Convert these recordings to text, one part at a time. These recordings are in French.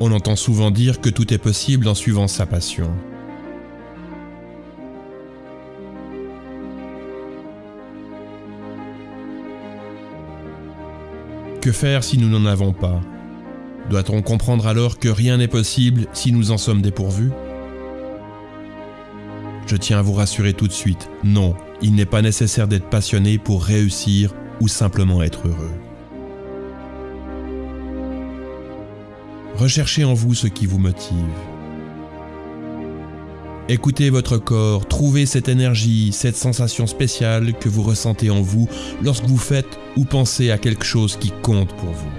On entend souvent dire que tout est possible en suivant sa passion. Que faire si nous n'en avons pas? Doit-on comprendre alors que rien n'est possible si nous en sommes dépourvus? Je tiens à vous rassurer tout de suite, non, il n'est pas nécessaire d'être passionné pour réussir ou simplement être heureux. Recherchez en vous ce qui vous motive. Écoutez votre corps, trouvez cette énergie, cette sensation spéciale que vous ressentez en vous lorsque vous faites ou pensez à quelque chose qui compte pour vous.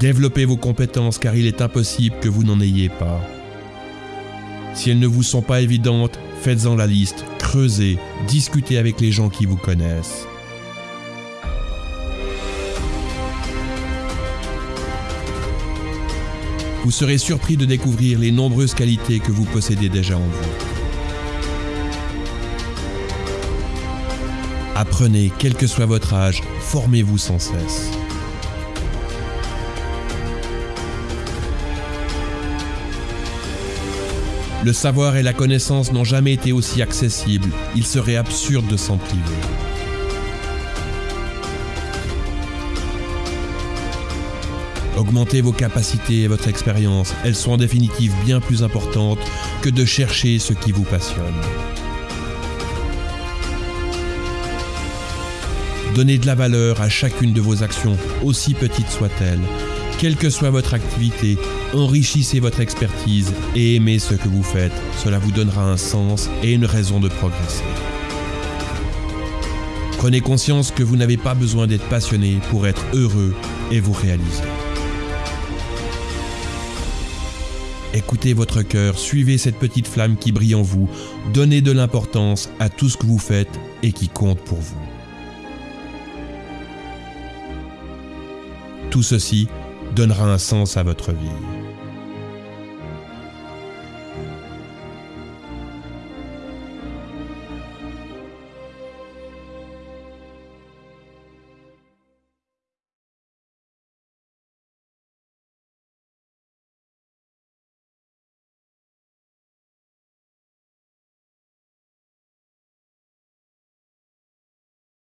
Développez vos compétences car il est impossible que vous n'en ayez pas. Si elles ne vous sont pas évidentes, faites-en la liste, creusez, discutez avec les gens qui vous connaissent. Vous serez surpris de découvrir les nombreuses qualités que vous possédez déjà en vous. Apprenez, quel que soit votre âge, formez-vous sans cesse. Le savoir et la connaissance n'ont jamais été aussi accessibles, il serait absurde de s'en priver. Augmentez vos capacités et votre expérience, elles sont en définitive bien plus importantes que de chercher ce qui vous passionne. Donnez de la valeur à chacune de vos actions, aussi petites soient-elles. Quelle que soit votre activité, enrichissez votre expertise et aimez ce que vous faites. Cela vous donnera un sens et une raison de progresser. Prenez conscience que vous n'avez pas besoin d'être passionné pour être heureux et vous réaliser. Écoutez votre cœur, suivez cette petite flamme qui brille en vous, donnez de l'importance à tout ce que vous faites et qui compte pour vous. Tout ceci donnera un sens à votre vie.